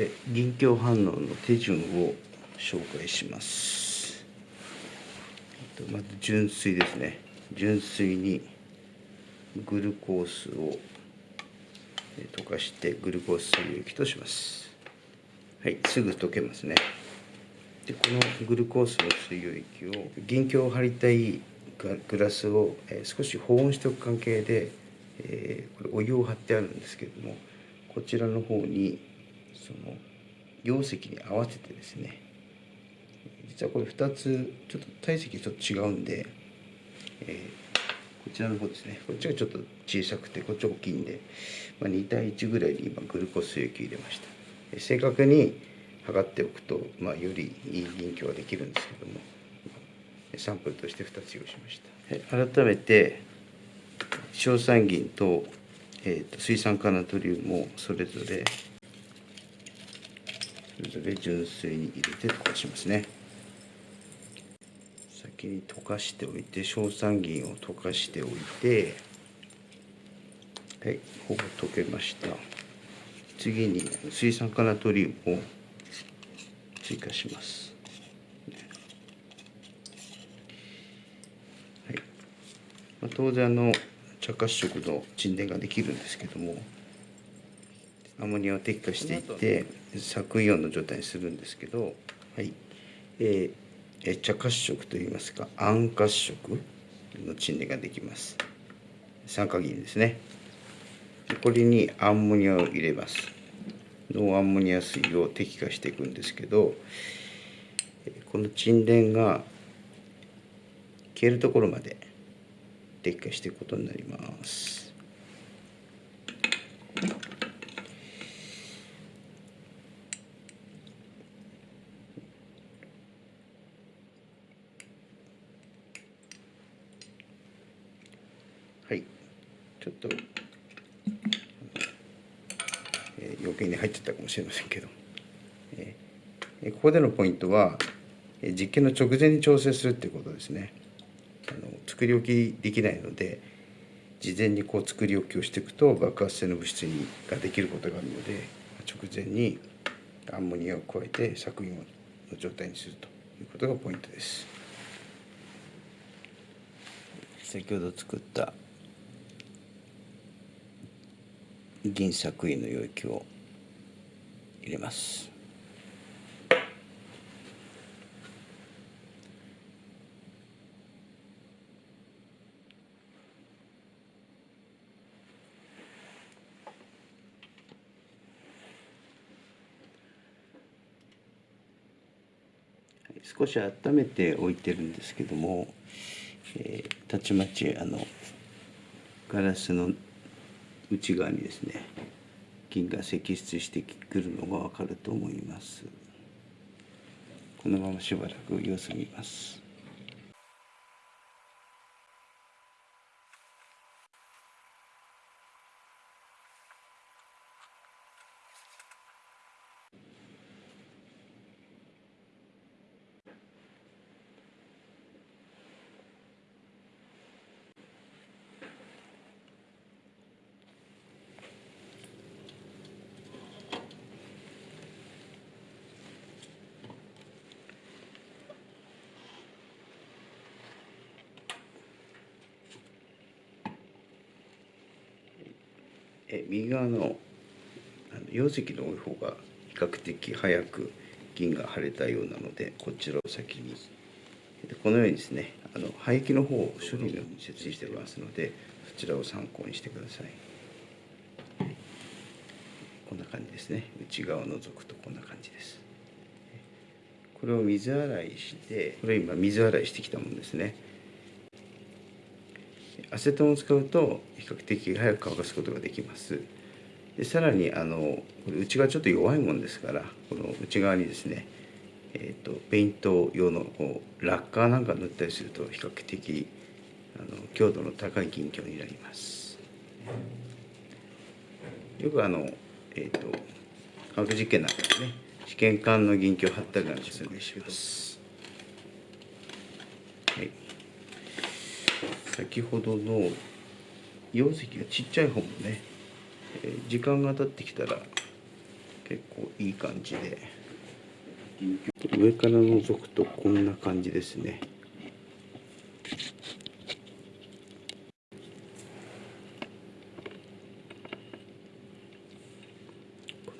で銀鏡反応の手順を紹介します。えっとまず純水ですね。純水にグルコースをえ溶かしてグルコース水溶液とします。はいすぐ溶けますね。でこのグルコースの水溶液を銀鏡を貼りたいグラスを、え少し保温しておく関係で、え、これお湯を張ってあるんですけれどもこちらの方にその溶石に合わせてですね実はこれ2つちょっと体積ちょっと違うんで、えー、こちらの方ですね。こっちがちょっと小さくてこっち大きいんで、まあ、2対1ぐらいに今グルコース液入れました。正確に測っておくと、まあ、よりいい銀鏡ができるんですけどもサンプルとして2つ用意しました。改めて硝酸銀と,、えーと、水酸化ナトリウムをそれぞれそれぞれ純水に入れて溶かしますね。先に溶かしておいて硝酸銀を溶かしておいてはいほぼ溶けました。次に水酸化ナトリウムを追加します。まあ、当然あの茶褐色の沈殿ができるんですけども。アンモニアを滴下していって削イオンの状態にするんですけど、はい。えー、茶褐色といいますか暗褐色の沈殿ができます。酸化銀ですね。これにアンモニアを入れます。ノンアンモニア水を滴下していくんですけどこの沈殿が消えるところまで撤回していくことになります。はい、ちょっと、えー、余計に入っちゃったかもしれませんけど、えー、ここでのポイントは、実験の直前に調整するっていうことですね。あの作り置きできないので事前にこう作り置きをしていくと爆発性の物質にができることがあるので直前にアンモニアを加えて作品の状態にするということがポイントです。先ほど作った銀作品の溶液を入れます。少し温めておいてるんですけども、えー、たちまちあのガラスの内側にですね銀が析出してくるのが分かると思います。このまましばらく様子見ます。え右側の溶石の多い方が比較的早く銀が腫れたようなのでこちらを先に。このようにですねあの廃棄の方を処理のように設置しておりますのでそちらを参考にしてください。こんな感じですね。内側を除くとこんな感じです。これを水洗いしてこれ今水洗いしてきたものですね。アセトンを使うと比較的早く乾かすことができます。でさらにあのこれ内側ちょっと弱いもんですからこの内側にですねえーと、ペイント用のこうラッカーなんか塗ったりすると比較的あの強度の高い銀鏡になります。よくあのえっ、ー、と科学実験なんかでね試験管の銀鏡を貼ったりなんかするんでします。先ほどの溶石がちっちゃい方もね時間が経ってきたら結構いい感じで。上から覗くとこんな感じですね。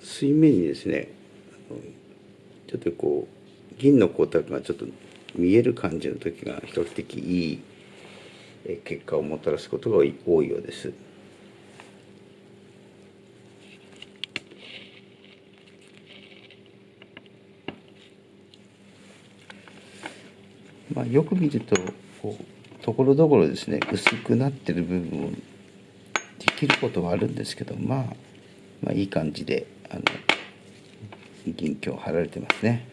水面にですねちょっとこう銀の光沢がちょっと見える感じの時が比較的いい結果をもたらすことが多いようです。まあ、よく見るとこうところどころですね薄くなってる部分をできることはあるんですけど、まあ、まあいい感じであの銀鏡貼られてますね。